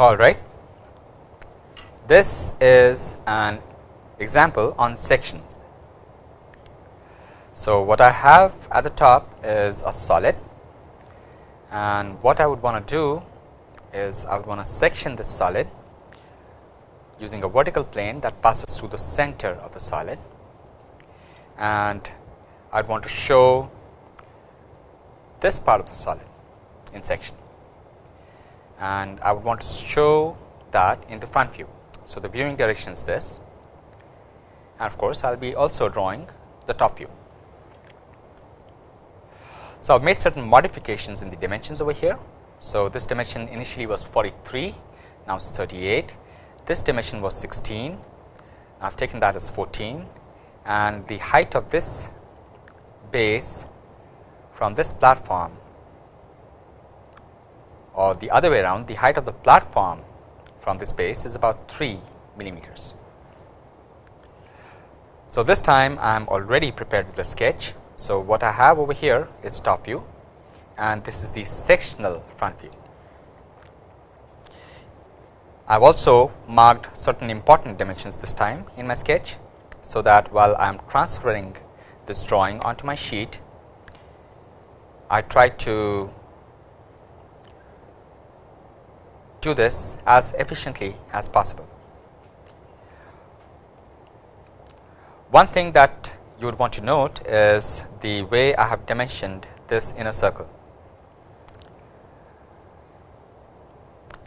All right. This is an example on sections. So, what I have at the top is a solid and what I would want to do is I would want to section this solid using a vertical plane that passes through the center of the solid and I would want to show this part of the solid in section and I would want to show that in the front view. So, the viewing direction is this and of course, I will be also drawing the top view. So, I have made certain modifications in the dimensions over here. So, this dimension initially was 43, now it is 38. This dimension was 16, I have taken that as 14 and the height of this base from this platform or the other way around the height of the platform from this base is about 3 millimeters. So, this time I am already prepared with the sketch. So, what I have over here is top view and this is the sectional front view. I have also marked certain important dimensions this time in my sketch. So, that while I am transferring this drawing onto my sheet, I try to do this as efficiently as possible. One thing that you would want to note is the way I have dimensioned this inner circle.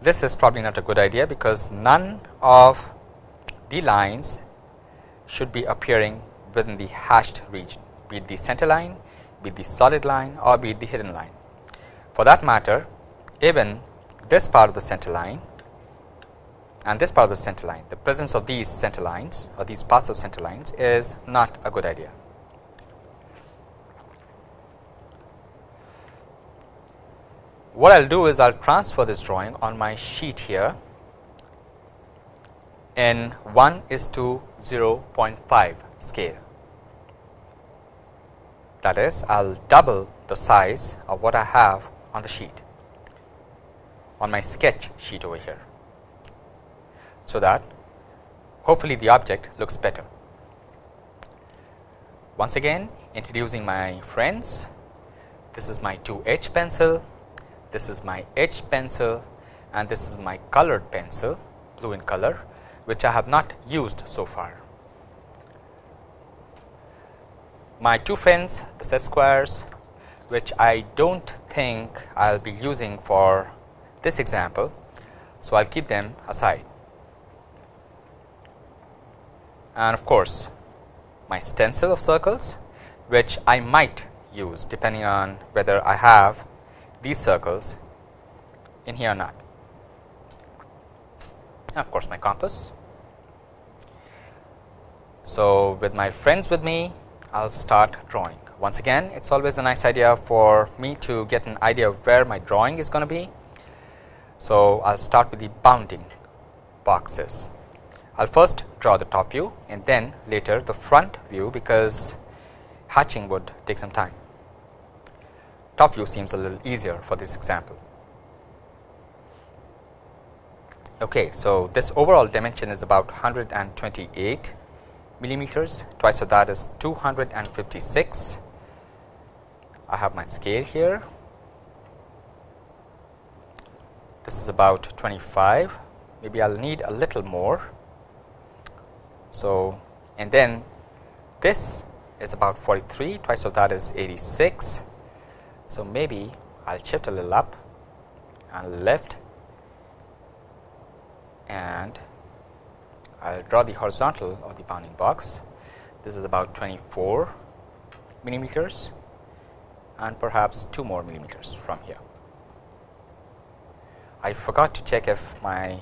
This is probably not a good idea because none of the lines should be appearing within the hashed region, be it the center line, be it the solid line or be it the hidden line. For that matter, even this part of the center line and this part of the center line, the presence of these center lines or these parts of center lines is not a good idea. What I will do is I will transfer this drawing on my sheet here in 1 is to 0.5 scale. That is, I will double the size of what I have on the sheet on my sketch sheet over here so that hopefully the object looks better. Once again introducing my friends, this is my 2H pencil, this is my H pencil and this is my colored pencil blue in color which I have not used so far. My two friends the set squares which I do not think I will be using for this example. So, I will keep them aside and of course, my stencil of circles which I might use depending on whether I have these circles in here or not. And of course, my compass. So, with my friends with me, I will start drawing. Once again, it is always a nice idea for me to get an idea of where my drawing is going to be. So, I will start with the bounding boxes. I will first draw the top view and then later the front view because hatching would take some time. Top view seems a little easier for this example. Okay, so this overall dimension is about 128 millimeters, twice of that is 256. I have my scale here. This is about 25, maybe I will need a little more so, and then this is about 43 twice of that is 86. So, maybe I will shift a little up and left and I will draw the horizontal of the bounding box. This is about 24 millimeters and perhaps 2 more millimeters from here. I forgot to check if my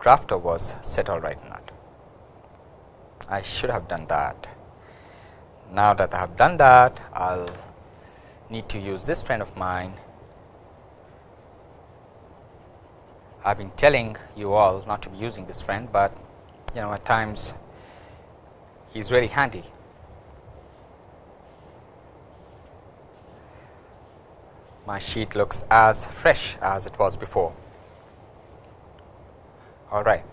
drafter was set all right or not. I should have done that. Now that I have done that, I will need to use this friend of mine. I have been telling you all not to be using this friend, but you know at times he is very handy. My sheet looks as fresh as it was before. all right.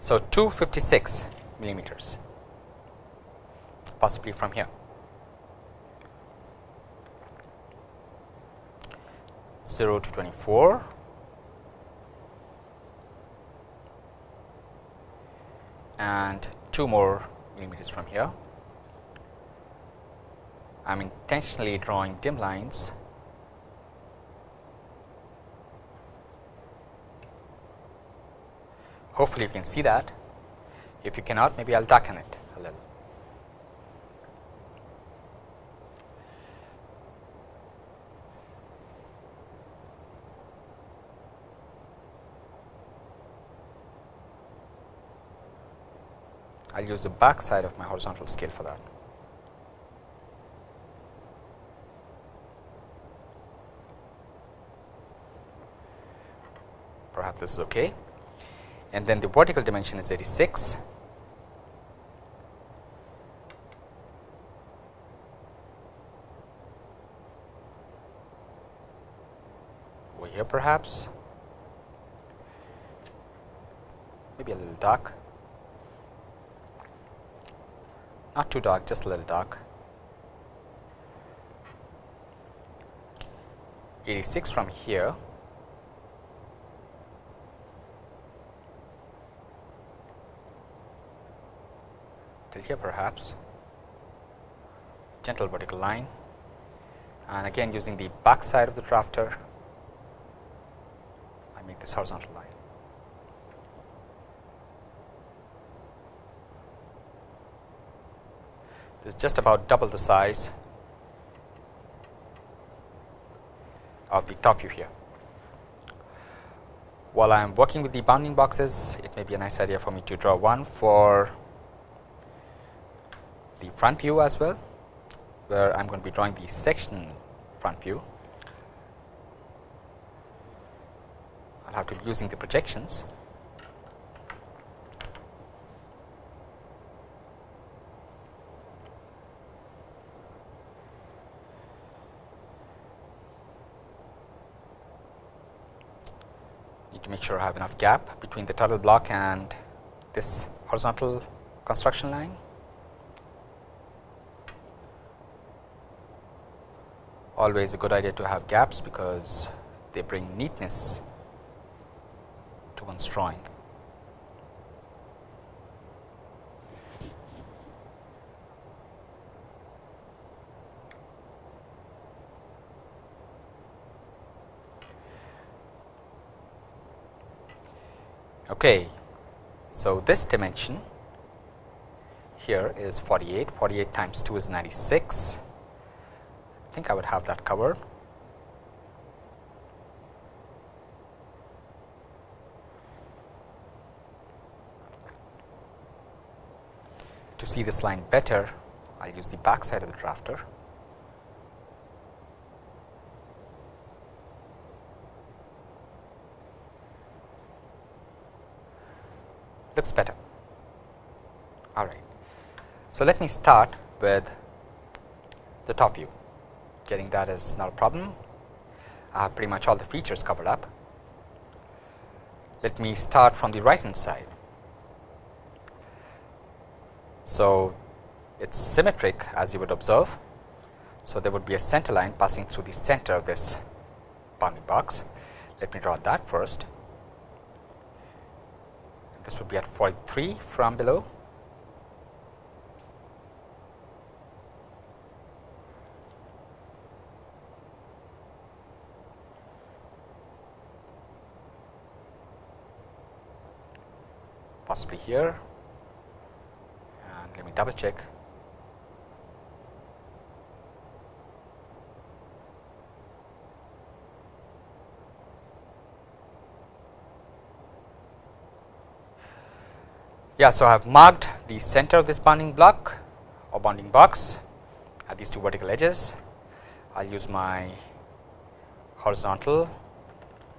So, 256 millimeters possibly from here. 0 to 24 and 2 more millimeters from here. I am intentionally drawing dim lines hopefully you can see that if you cannot maybe I will darken it a little. I will use the back side of my horizontal scale for that. Perhaps this is okay. And then the vertical dimension is 86. Over here perhaps, maybe a little dark. not too dark just a little dark 86 from here till here perhaps. Gentle vertical line and again using the back side of the drafter I make this horizontal line. This is just about double the size of the top view here. While I am working with the bounding boxes, it may be a nice idea for me to draw one for the front view as well, where I am going to be drawing the section front view. I will have to be using the projections Need to make sure I have enough gap between the title block and this horizontal construction line. Always a good idea to have gaps because they bring neatness to one's drawing. Okay. So, this dimension here is 48, 48 times 2 is 96. I think I would have that covered. To see this line better, I will use the back side of the drafter. looks better. All right. So, let me start with the top view, getting that is not a problem. I have pretty much all the features covered up. Let me start from the right hand side. So, it is symmetric as you would observe. So, there would be a center line passing through the center of this bounding box. Let me draw that first this would be at 43 from below. Possibly here and let me double check Yeah, so I have marked the center of this bounding block or bounding box at these two vertical edges. I will use my horizontal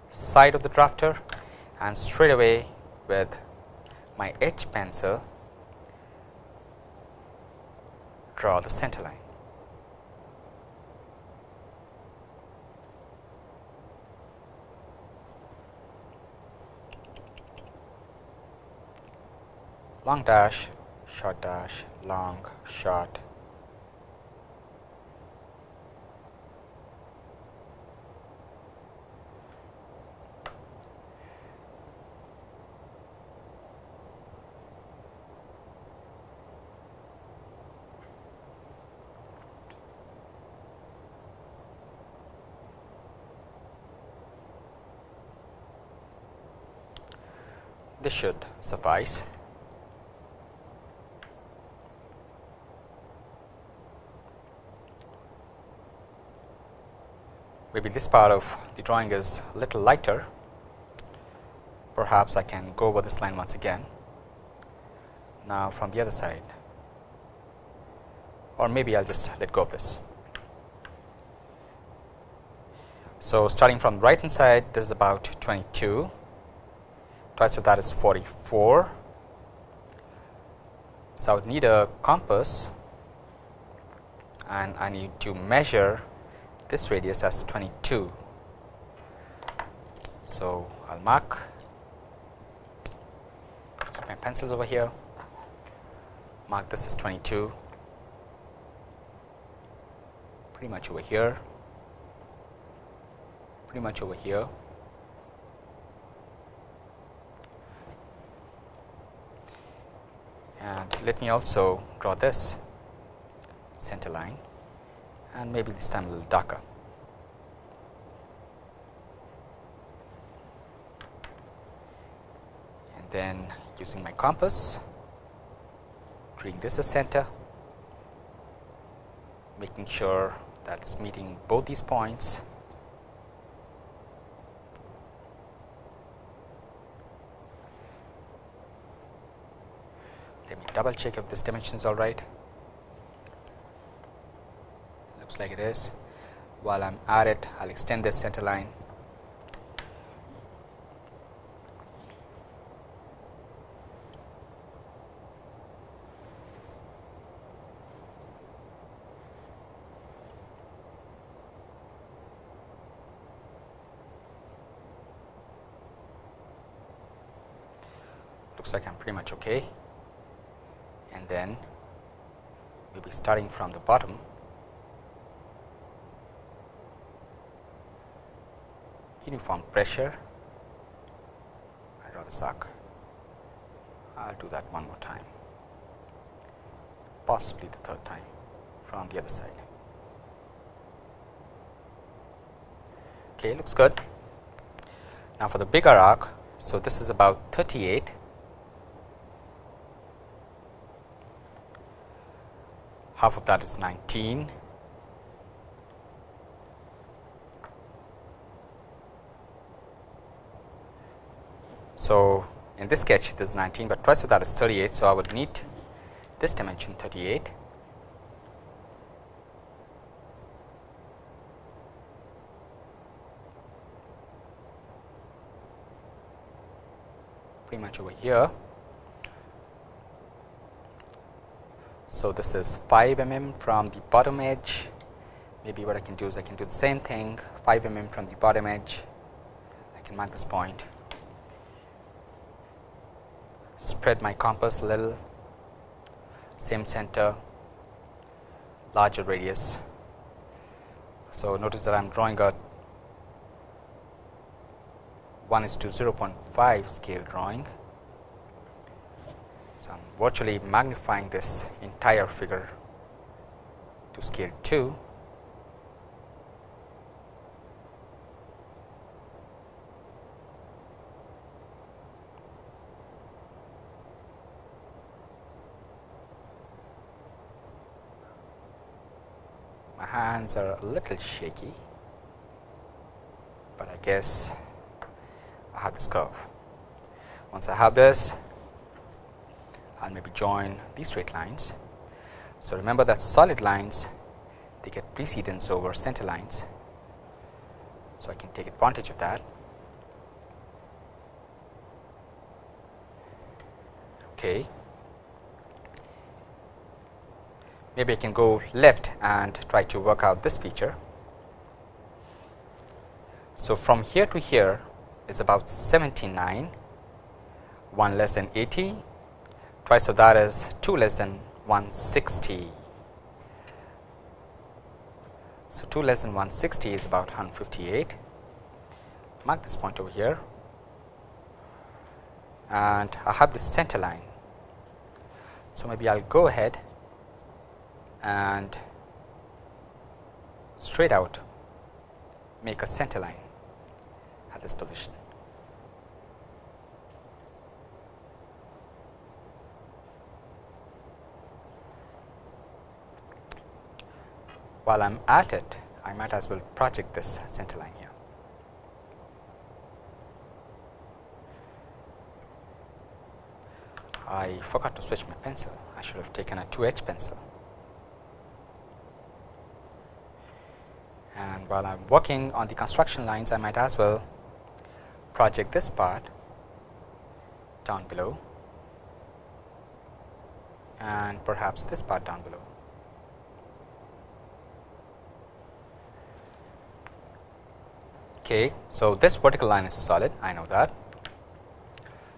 side of the drafter and straight away with my H pencil draw the center line. long dash short dash long short this should suffice. Maybe this part of the drawing is a little lighter. Perhaps I can go over this line once again. Now, from the other side, or maybe I will just let go of this. So, starting from the right hand side, this is about 22 twice of that is 44. So, I would need a compass and I need to measure this radius as 22. So, I will mark my pencils over here, mark this as 22, pretty much over here, pretty much over here. and let me also draw this center line and maybe this time a little darker. And then using my compass, treating this as center, making sure that it's meeting both these points double check if this dimension is all right. Looks like it is. While I'm at it, I'll extend this center line. Looks like I'm pretty much okay and then we will be starting from the bottom. Uniform pressure. I draw the sock. I will do that one more time. Possibly the third time from the other side. Okay looks good. Now for the bigger arc. So this is about 38 half of that is 19. So, in this sketch this is 19, but twice of that is 38. So, I would need this dimension 38. pretty much over here So, this is 5 mm from the bottom edge. Maybe what I can do is I can do the same thing 5 mm from the bottom edge. I can mark this point. Spread my compass a little. Same center larger radius. So, notice that I am drawing a 1 is to 0.5 scale drawing so, I am virtually magnifying this entire figure to scale 2 my hands are a little shaky, but I guess I have this curve. Once I have this, I will maybe join these straight lines. So, remember that solid lines they get precedence over center lines. So, I can take advantage of that. Okay. Maybe I can go left and try to work out this feature. So, from here to here is about 79, 1 less than 80 twice of that is 2 less than 160. So, 2 less than 160 is about 158. Mark this point over here and I have this center line. So, maybe I will go ahead and straight out make a center line at this position. While I am at it, I might as well project this center line here. I forgot to switch my pencil. I should have taken a 2H pencil. And while I am working on the construction lines, I might as well project this part down below and perhaps this part down below. Okay, so this vertical line is solid, I know that.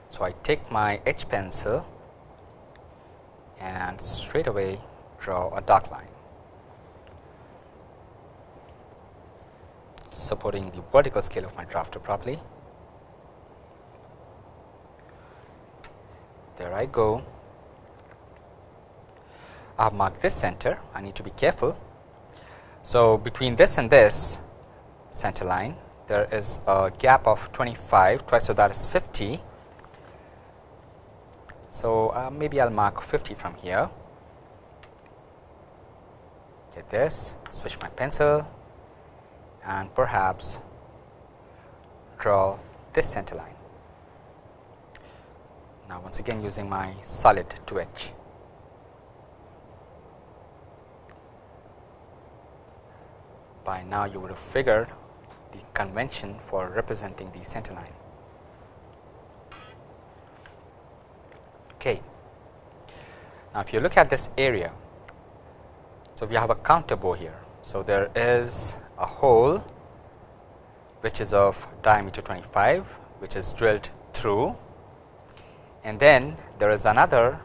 So, I take my H pencil and straight away draw a dark line supporting the vertical scale of my drafter properly. There I go. I have marked this center, I need to be careful. So, between this and this center line there is a gap of 25 twice so that is 50. So, uh, maybe I will mark 50 from here get this switch my pencil and perhaps draw this center line. Now, once again using my solid 2H. By now, you would have figured the convention for representing the center line. Okay. Now, if you look at this area, so we have a counter bore here. So, there is a hole which is of diameter 25 which is drilled through and then there is another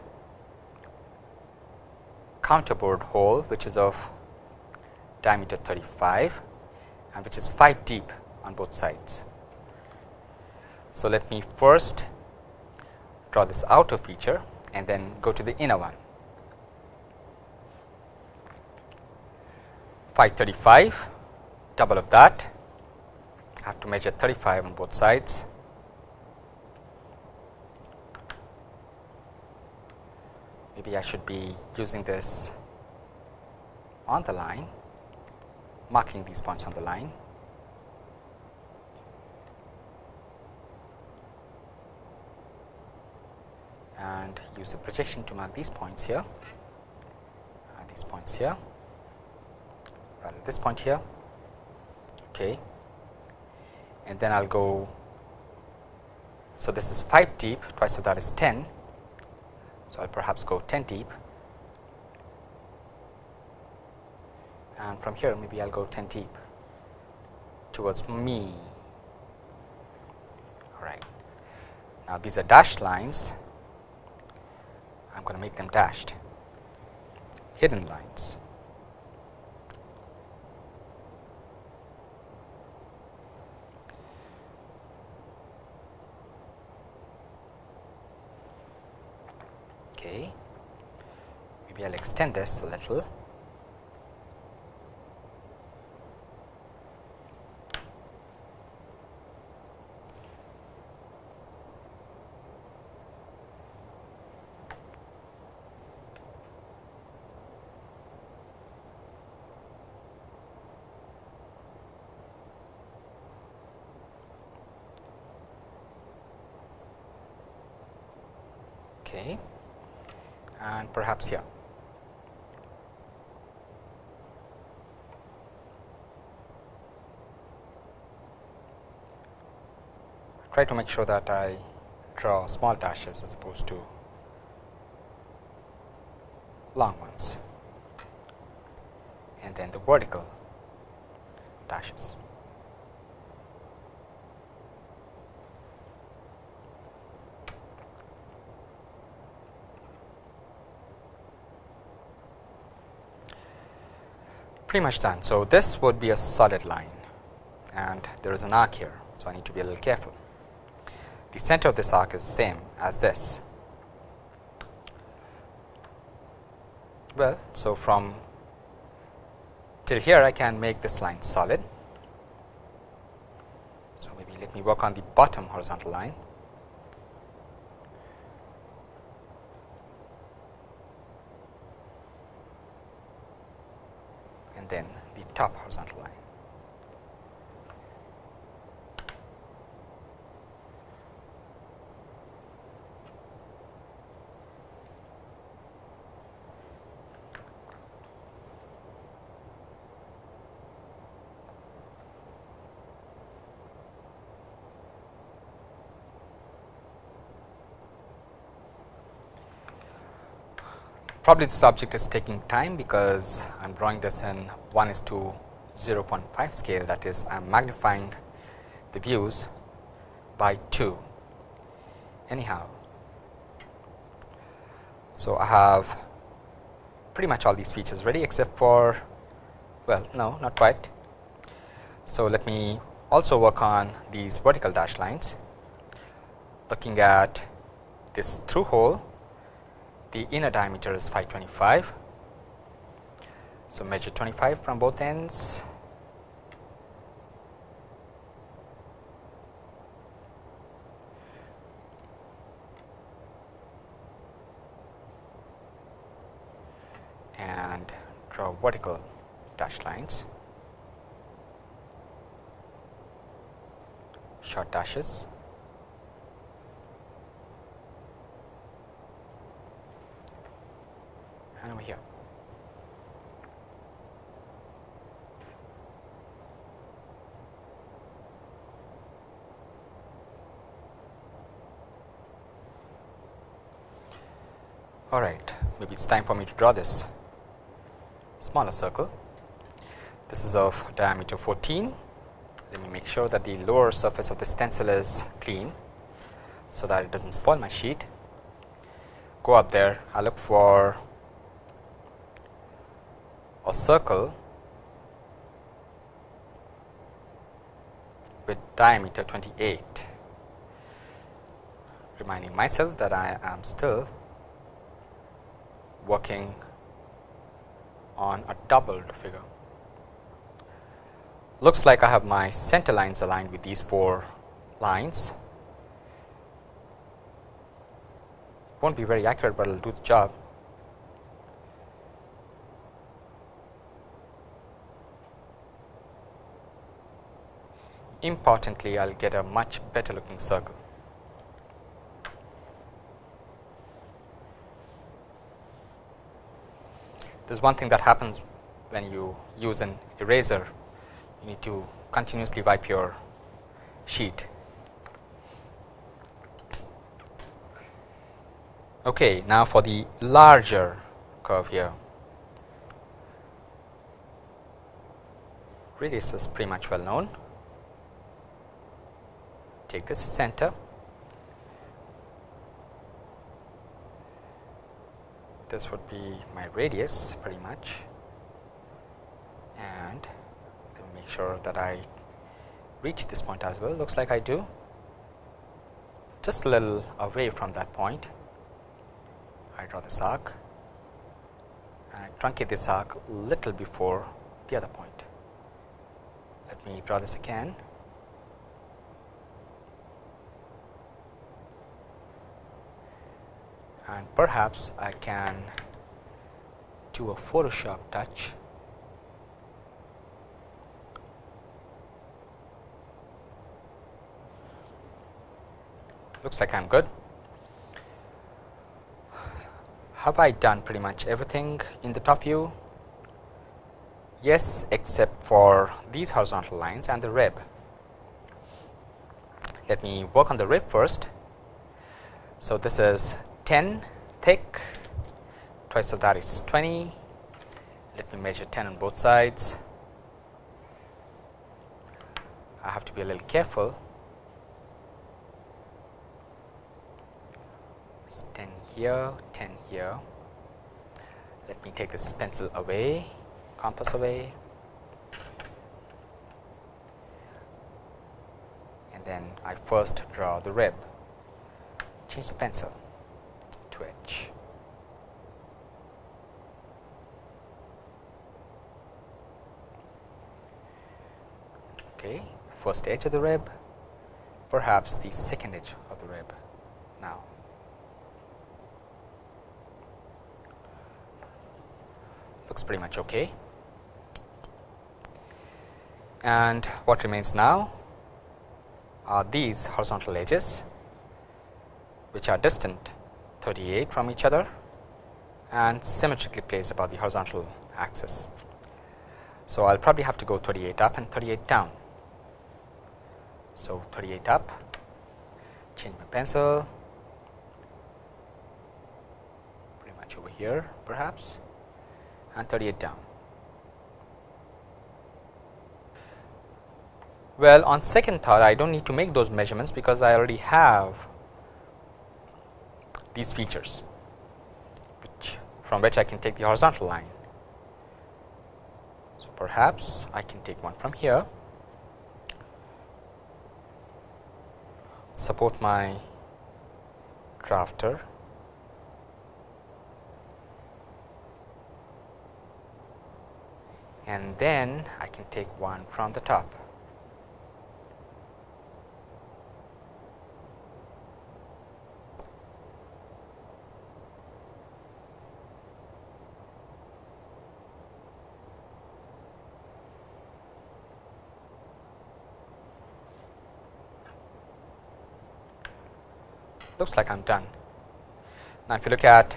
counterbore hole which is of diameter 35 and which is 5 deep on both sides. So, let me first draw this outer feature and then go to the inner one. 535 double of that I have to measure 35 on both sides. Maybe I should be using this on the line marking these points on the line. and use the projection to mark these points here, uh, these points here, rather this point here, okay. and then I will go. So, this is 5 deep, twice of that is 10. So, I will perhaps go 10 deep and from here maybe I will go 10 deep towards me. All right. Now, these are dashed lines, I am going to make them dashed, hidden lines. Okay. Maybe I will extend this a little. okay, and perhaps here. Try to make sure that I draw small dashes as opposed to long ones and then the vertical dashes. Pretty much done. So, this would be a solid line and there is an arc here. So, I need to be a little careful. The center of this arc is the same as this. Well, so from till here I can make this line solid. So, maybe let me work on the bottom horizontal line. And then the top horizontal line. Probably this object is taking time because I am drawing this in 1 is to 0.5 scale that is I am magnifying the views by 2 anyhow. So, I have pretty much all these features ready except for well no not quite. So, let me also work on these vertical dash lines looking at this through hole the inner diameter is 525. So, measure 25 from both ends. and draw vertical dash lines, short dashes. and over here. All maybe it's time for me to draw this smaller circle. This is of diameter 14. Let me make sure that the lower surface of the stencil is clean, so that it does not spoil my sheet. Go up there, I look for a circle with diameter 28, reminding myself that I am still working on a doubled figure. Looks like I have my center lines aligned with these four lines. Won't be very accurate, but it will do the job. importantly I will get a much better looking circle. There is one thing that happens when you use an eraser, you need to continuously wipe your sheet. Okay, now for the larger curve here. Radius is pretty much well known take this center this would be my radius pretty much. And let me make sure that I reach this point as well. Looks like I do. Just a little away from that point. I draw this arc and I truncate this arc a little before the other point. Let me draw this again and perhaps I can do a Photoshop touch looks like I am good. Have I done pretty much everything in the top view? Yes, except for these horizontal lines and the rib. Let me work on the rib first. So, this is 10 thick, twice of that is 20. Let me measure 10 on both sides. I have to be a little careful. It's 10 here, 10 here. Let me take this pencil away, compass away. And then I first draw the rib. Change the pencil. Okay, first edge of the rib, perhaps the second edge of the rib now. Looks pretty much okay. And what remains now are these horizontal edges, which are distant 38 from each other and symmetrically placed about the horizontal axis. So, I will probably have to go 38 up and 38 down. So, 38 up, change my pencil, pretty much over here perhaps and 38 down. Well, on second thought I do not need to make those measurements because I already have these features which from which I can take the horizontal line. So, perhaps I can take one from here, support my drafter and then I can take one from the top. Looks like I am done. Now, if you look at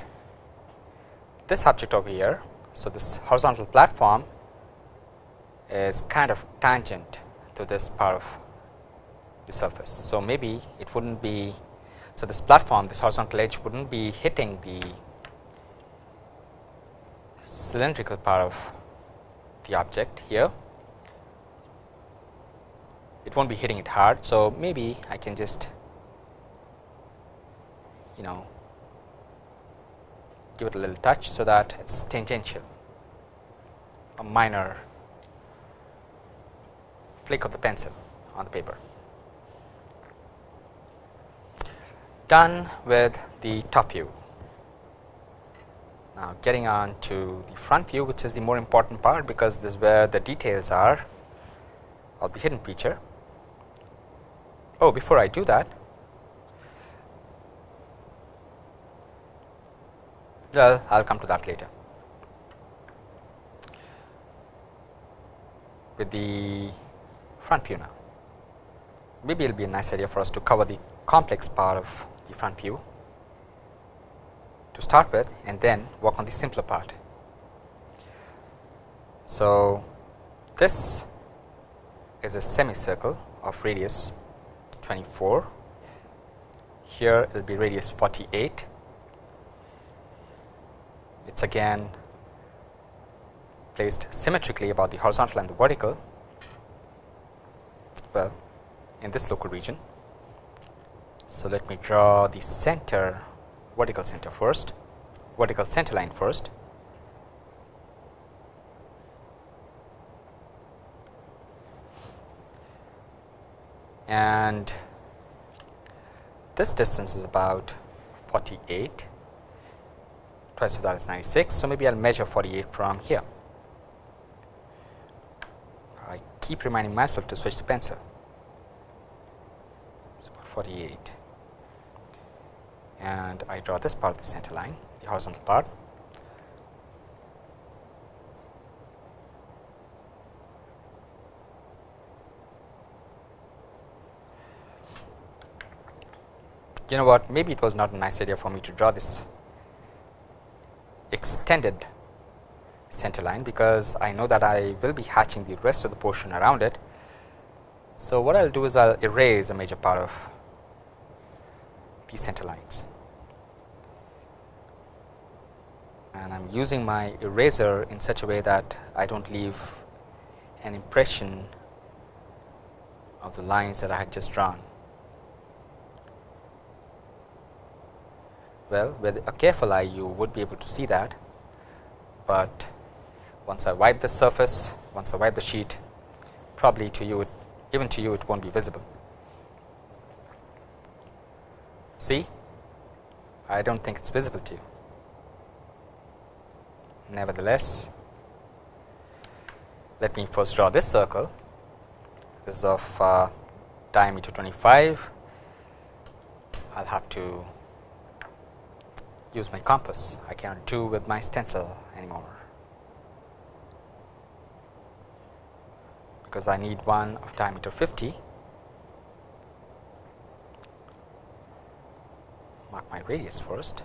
this object over here, so this horizontal platform is kind of tangent to this part of the surface. So, maybe it would not be, so this platform this horizontal edge would not be hitting the cylindrical part of the object here, it not be hitting it hard. So, maybe I can just you know give it a little touch so that it is tangential a minor flick of the pencil on the paper. Done with the top view. Now, getting on to the front view which is the more important part because this is where the details are of the hidden feature. Oh, before I do that Well, I will come to that later. With the front view now, maybe it will be a nice idea for us to cover the complex part of the front view to start with and then work on the simpler part. So, this is a semicircle of radius 24, here it will be radius 48 it is again placed symmetrically about the horizontal and the vertical. Well in this local region. So, let me draw the center vertical center first vertical center line first. And this distance is about 48 twice of that is 96. So, maybe I will measure 48 from here. I keep reminding myself to switch the pencil. It's about 48 and I draw this part of the center line, the horizontal part. You know what, maybe it was not a nice idea for me to draw this extended center line because I know that I will be hatching the rest of the portion around it. So, what I will do is I will erase a major part of these center lines and I am using my eraser in such a way that I do not leave an impression of the lines that I had just drawn. Well, with a careful eye you would be able to see that, but once I wipe the surface, once I wipe the sheet, probably to you, it, even to you it not be visible. See, I do not think it is visible to you. Nevertheless, let me first draw this circle. This is of uh, diameter 25. I will have to use my compass. I cannot do with my stencil anymore. because I need one of diameter 50. Mark my radius first.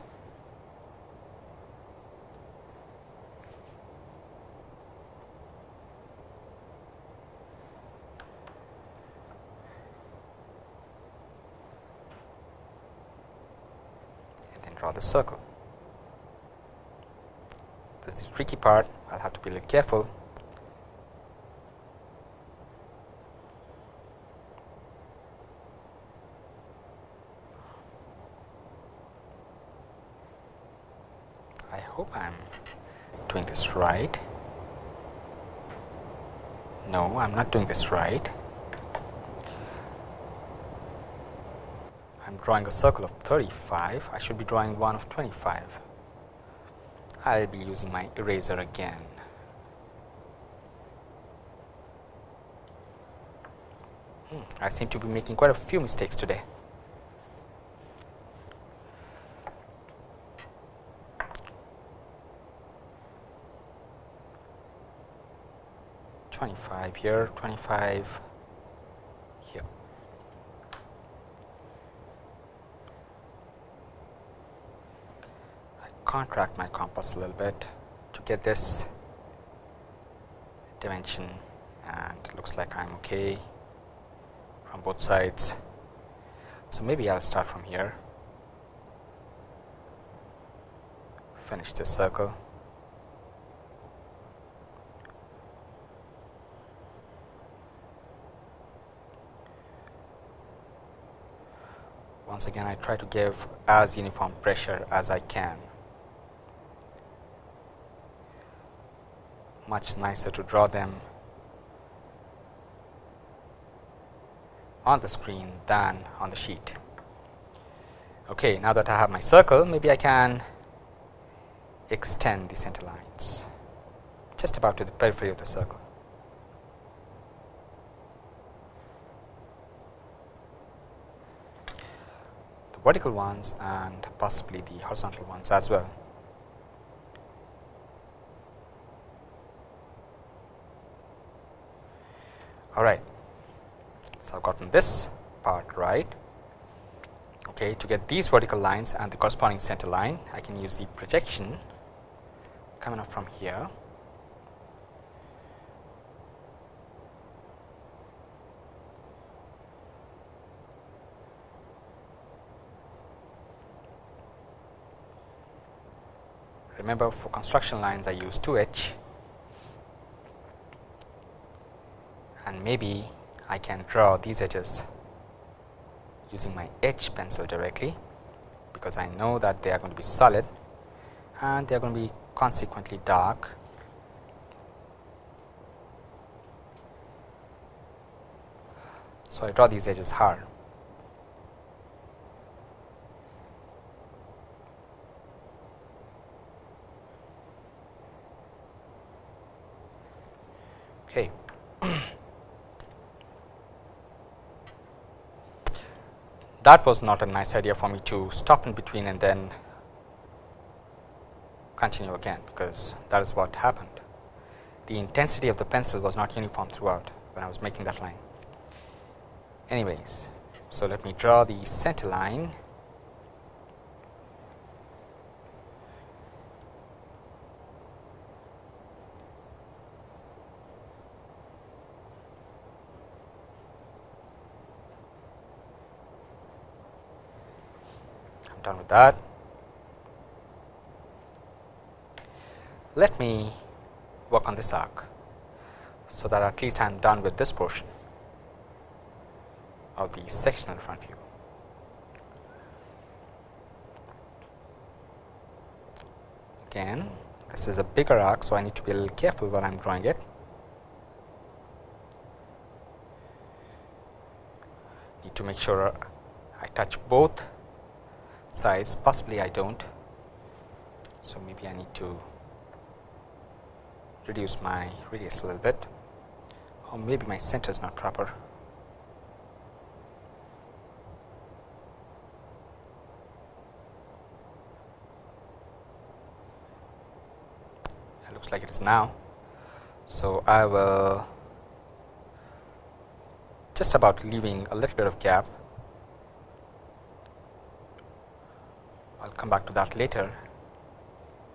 Circle. This is the tricky part. I'll have to be a little careful I hope I am doing this right. No, I am not doing this right. I am drawing a circle of 35. I should be drawing one of 25. I will be using my eraser again. Hmm, I seem to be making quite a few mistakes today. 25 here, 25 here. I contract my compass a little bit to get this dimension and looks like I am okay from both sides. So, maybe I will start from here, finish this circle once again I try to give as uniform pressure as I can. Much nicer to draw them on the screen than on the sheet. Okay, now that I have my circle, maybe I can extend the center lines just about to the periphery of the circle. The vertical ones and possibly the horizontal ones as well. All right. So, I have gotten this part right. Okay, to get these vertical lines and the corresponding center line, I can use the projection coming up from here remember for construction lines I use 2H and maybe I can draw these edges using my H pencil directly because I know that they are going to be solid and they are going to be consequently dark. So, I draw these edges hard. Okay. That was not a nice idea for me to stop in between and then continue again, because that is what happened. The intensity of the pencil was not uniform throughout when I was making that line. Anyways, so let me draw the center line done with that. Let me work on this arc, so that at least I am done with this portion of the sectional front view. Again, this is a bigger arc, so I need to be a little careful when I am drawing it. Need to make sure I touch both size possibly I do not. So, maybe I need to reduce my radius a little bit or maybe my center is not proper. It looks like it is now. So, I will just about leaving a little bit of gap. I will come back to that later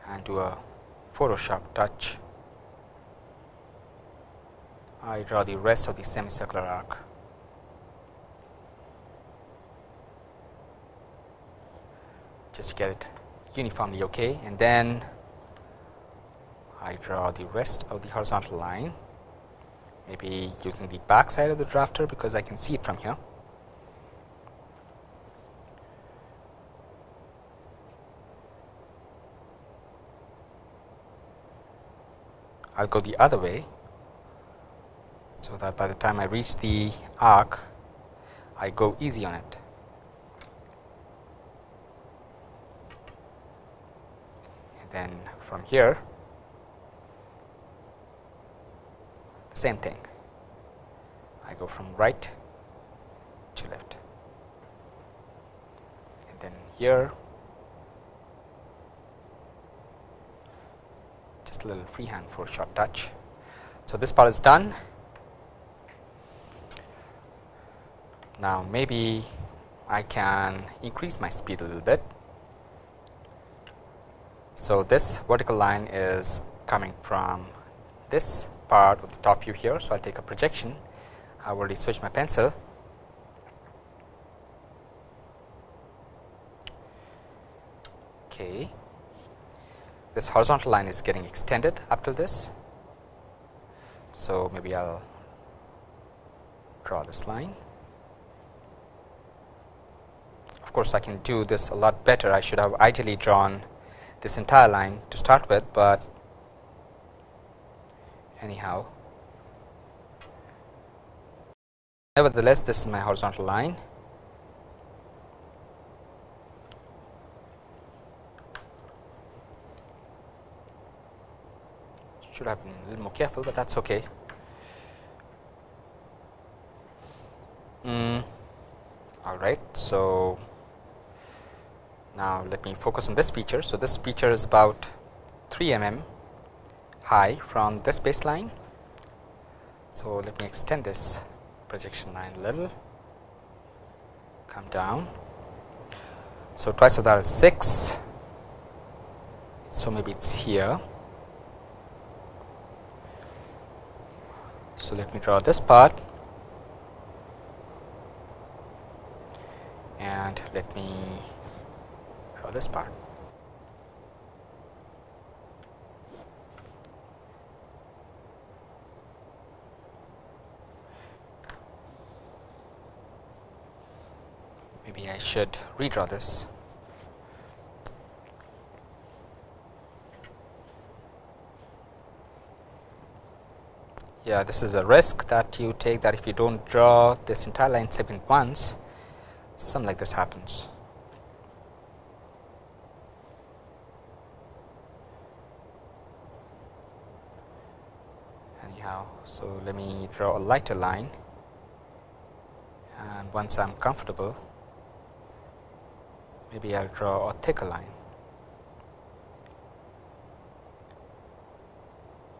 and do a Photoshop touch. I draw the rest of the semicircular arc. just to get it uniformly okay and then I draw the rest of the horizontal line maybe using the back side of the drafter because I can see it from here. I will go the other way. So, that by the time I reach the arc I go easy on it. And then from here same thing I go from right to left and then here just a little freehand Photoshop touch. So, this part is done. Now, maybe I can increase my speed a little bit. So, this vertical line is coming from this part of the top view here. So, I will take a projection I have already switched my pencil. Okay. This horizontal line is getting extended up to this. So, maybe I will draw this line. Of course, I can do this a lot better. I should have ideally drawn this entire line to start with, but anyhow nevertheless this is my horizontal line should have been a little more careful, but that is okay. Mm, all right. So, now let me focus on this feature. So, this feature is about 3 mm high from this baseline. So, let me extend this projection line a little, come down. So, twice of that is 6. So, maybe it is here. So, let me draw this part and let me draw this part. maybe I should redraw this. Yeah, this is a risk that you take that if you do not draw this entire line segment once, something like this happens. Anyhow, so let me draw a lighter line and once I am comfortable maybe I will draw a thicker line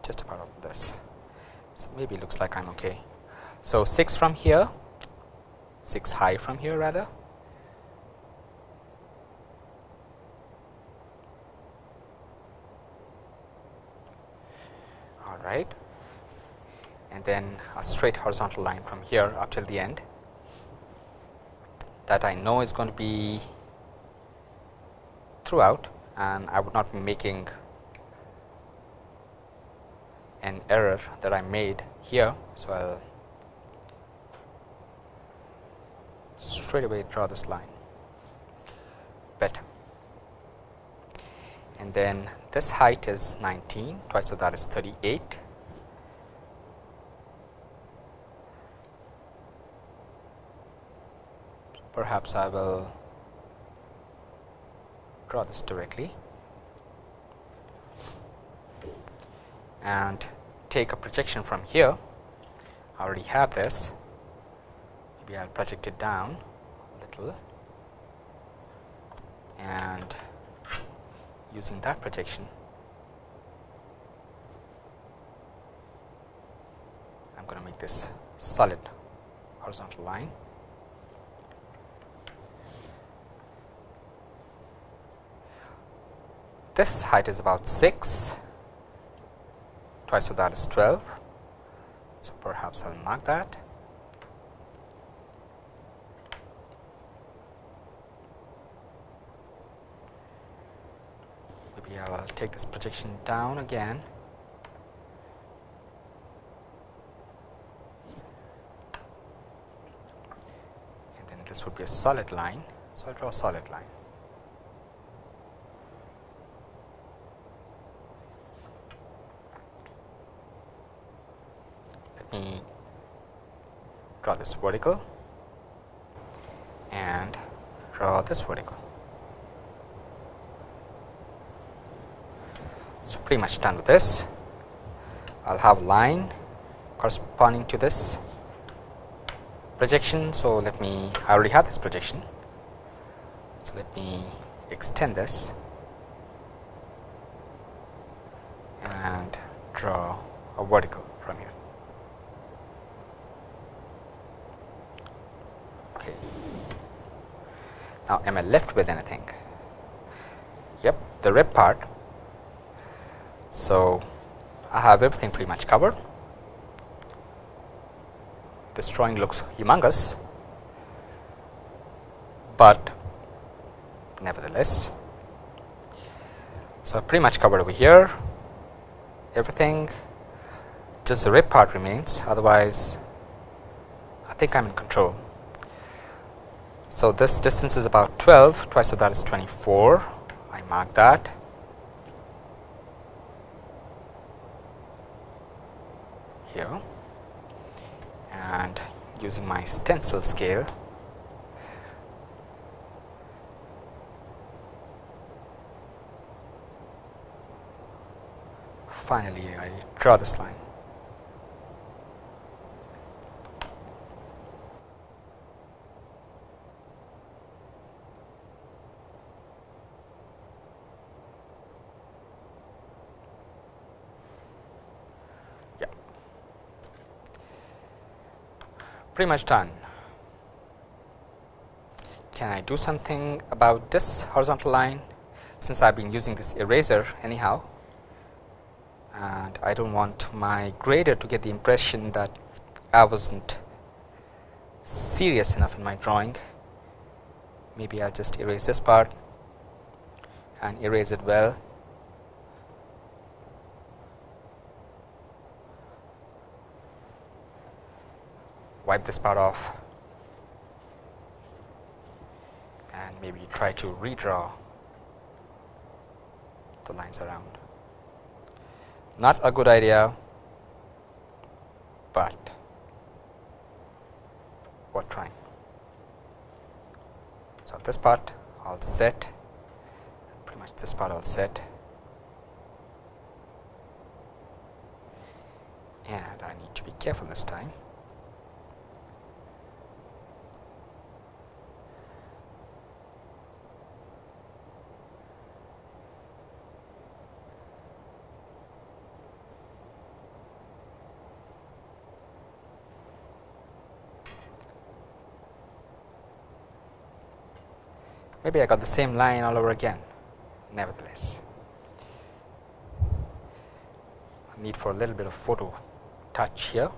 just about of this. So, maybe it looks like I am okay. So, 6 from here, 6 high from here rather. All right. And then a straight horizontal line from here up till the end that I know is going to be throughout and I would not be making an error that I made here. So, I will straight away draw this line. Better. And then this height is 19 twice of that is 38 perhaps I will draw this directly. And take a projection from here. I already have this. Maybe I'll project it down a little and using that projection I'm going to make this solid horizontal line. This height is about 6 twice of that is 12. So, perhaps I will mark that. Maybe I will take this projection down again. And then this would be a solid line. So, I will draw a solid line. me draw this vertical and draw this vertical. So, pretty much done with this. I will have a line corresponding to this projection. So, let me I already have this projection. So, let me extend this and draw a vertical from here. Now, am I left with anything? Yep, the rib part. So, I have everything pretty much covered. This drawing looks humongous, but nevertheless. So, pretty much covered over here everything just the rib part remains otherwise I think I am in control. So, this distance is about 12 twice of that is 24 I mark that. Here. And using my stencil scale. Finally I draw this line pretty much done. Can I do something about this horizontal line since I have been using this eraser anyhow and I do not want my grader to get the impression that I was not serious enough in my drawing. Maybe I will just erase this part and erase it well wipe this part off and maybe try to redraw the lines around. Not a good idea, but worth trying. So, this part all set, pretty much this part all set and I need to be careful this time. Maybe I got the same line all over again nevertheless. need for a little bit of photo touch here.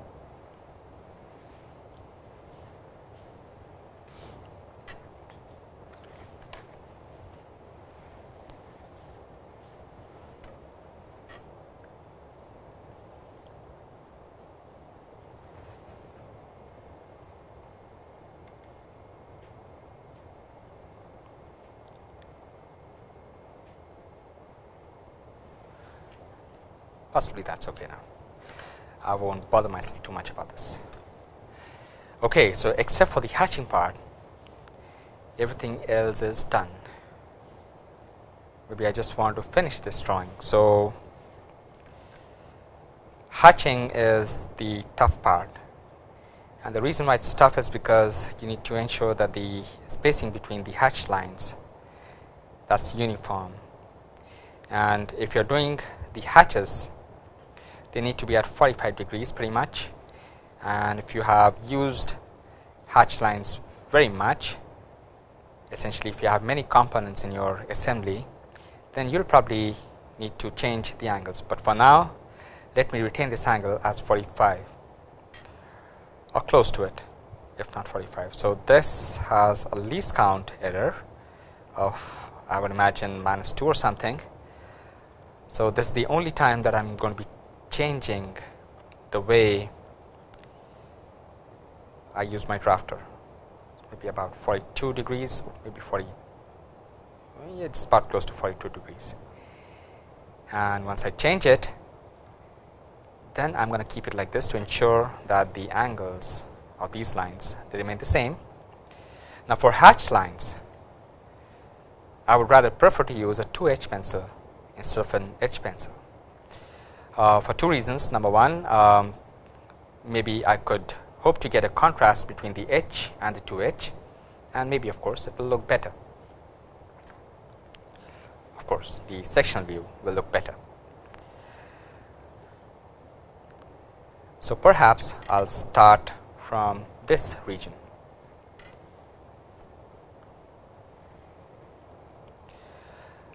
Possibly that is okay now. I will not bother myself too much about this. Okay, so except for the hatching part, everything else is done. maybe I just want to finish this drawing. So, hatching is the tough part and the reason why it is tough is because you need to ensure that the spacing between the hatch lines that is uniform and if you are doing the hatches they need to be at 45 degrees pretty much and if you have used hatch lines very much essentially if you have many components in your assembly then you will probably need to change the angles, but for now let me retain this angle as 45 or close to it if not 45. So, this has a least count error of I would imagine minus 2 or something. So, this is the only time that I am going to be changing the way I use my drafter. Maybe about 42 degrees maybe 40 it's about close to 42 degrees. And once I change it then I am going to keep it like this to ensure that the angles of these lines they remain the same. Now, for hatch lines I would rather prefer to use a 2 H pencil instead of an H pencil uh, for two reasons. Number one um, maybe I could hope to get a contrast between the H and the 2 H and maybe of course, it will look better. Of course, the sectional view will look better. So, perhaps I will start from this region.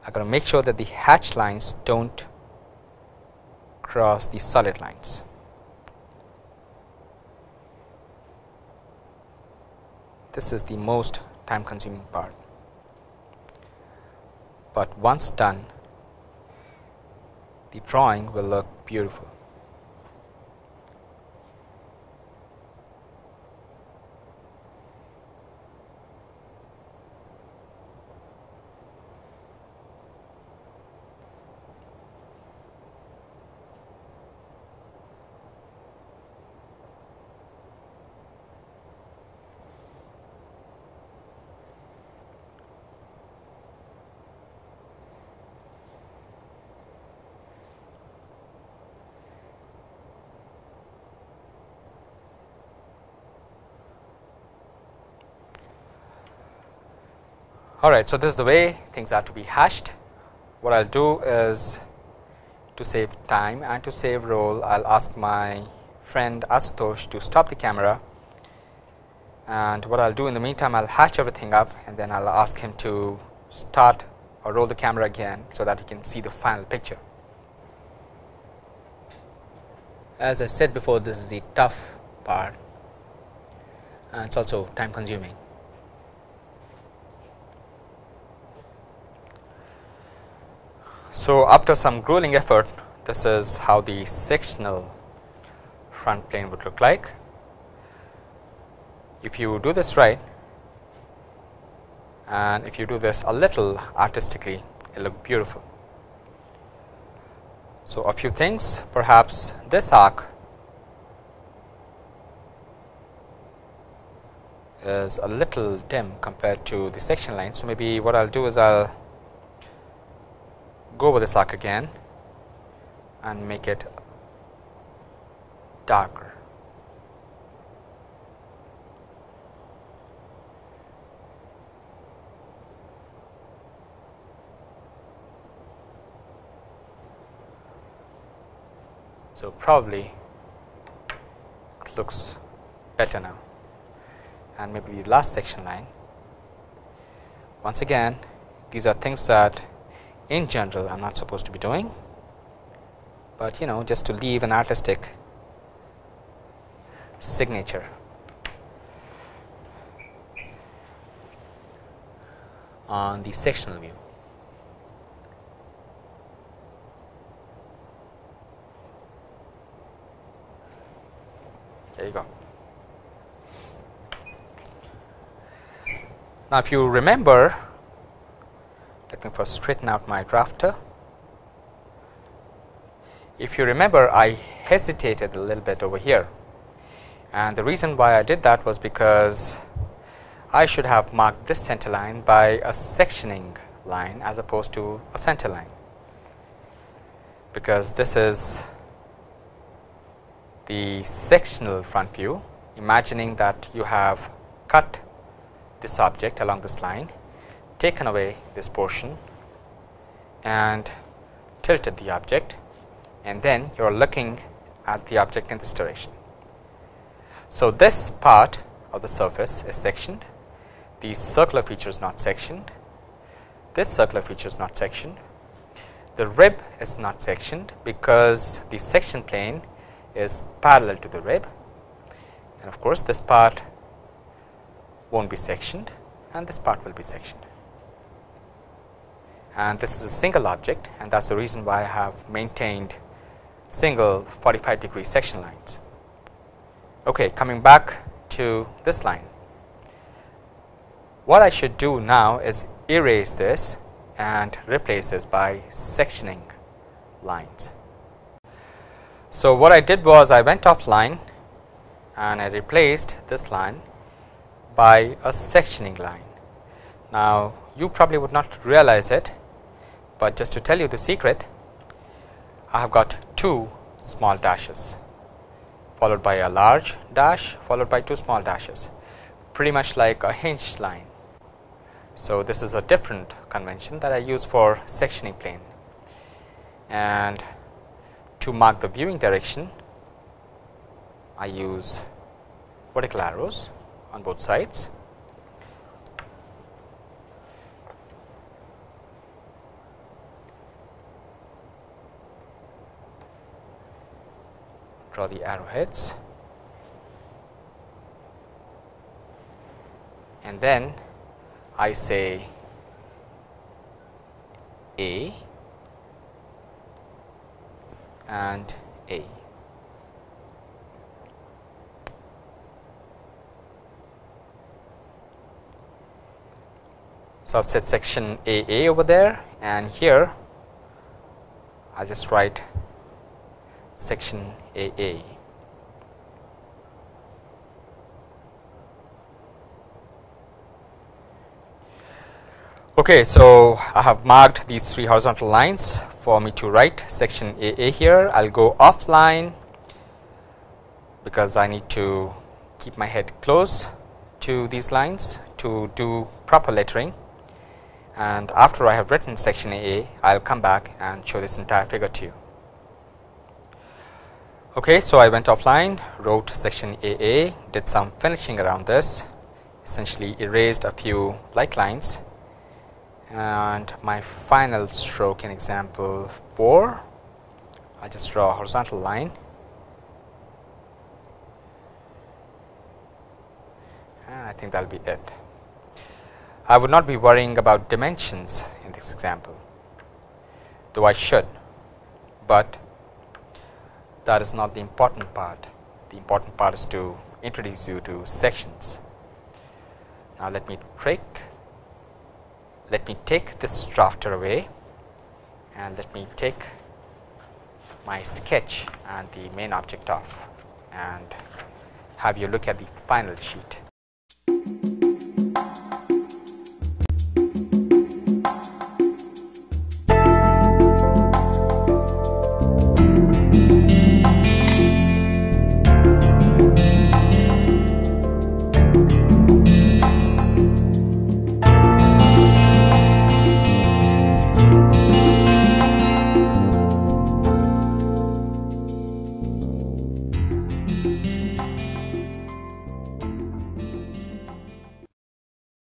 I got to make sure that the hatch lines do not cross the solid lines. This is the most time consuming part, but once done the drawing will look beautiful. Alright, so this is the way things are to be hashed. What I will do is to save time and to save roll, I will ask my friend Asutosh to stop the camera and what I will do in the meantime, I will hatch everything up and then I will ask him to start or roll the camera again, so that you can see the final picture. As I said before, this is the tough part uh, and it is also time consuming. So, after some grueling effort this is how the sectional front plane would look like. If you do this right and if you do this a little artistically it look beautiful. So, a few things perhaps this arc is a little dim compared to the section line. So, maybe what I will do is I will go over the arc again and make it darker. So, probably it looks better now and maybe the last section line. Once again these are things that in general I am not supposed to be doing, but you know just to leave an artistic signature on the sectional view. There you go. Now, if you remember let me first straighten out my drafter. If you remember I hesitated a little bit over here. And the reason why I did that was because I should have marked this center line by a sectioning line as opposed to a center line, because this is the sectional front view imagining that you have cut this object along this line, taken away this portion and tilted the object and then you are looking at the object in this direction. So, this part of the surface is sectioned, the circular feature is not sectioned, this circular feature is not sectioned, the rib is not sectioned because the section plane is parallel to the rib and of course, this part will not be sectioned and this part will be sectioned. And this is a single object and that is the reason why I have maintained single 45 degree section lines. Okay, coming back to this line. What I should do now is erase this and replace this by sectioning lines. So, what I did was I went offline and I replaced this line by a sectioning line. Now, you probably would not realize it, but just to tell you the secret, I have got two small dashes followed by a large dash followed by two small dashes pretty much like a hinged line. So, this is a different convention that I use for sectioning plane and to mark the viewing direction I use vertical arrows on both sides. Draw the arrowheads and then I say A and A. So, I have set section AA over there and here I will just write section AA. Okay, so I have marked these three horizontal lines for me to write section AA here. I will go offline because I need to keep my head close to these lines to do proper lettering and after I have written section AA, I will come back and show this entire figure to you. Okay, so I went offline, wrote section AA, did some finishing around this, essentially erased a few light lines. And my final stroke in example 4, I just draw a horizontal line. And I think that will be it. I would not be worrying about dimensions in this example, though I should, but that is not the important part. The important part is to introduce you to sections. Now, let me take let me take this drafter away and let me take my sketch and the main object off and have you look at the final sheet.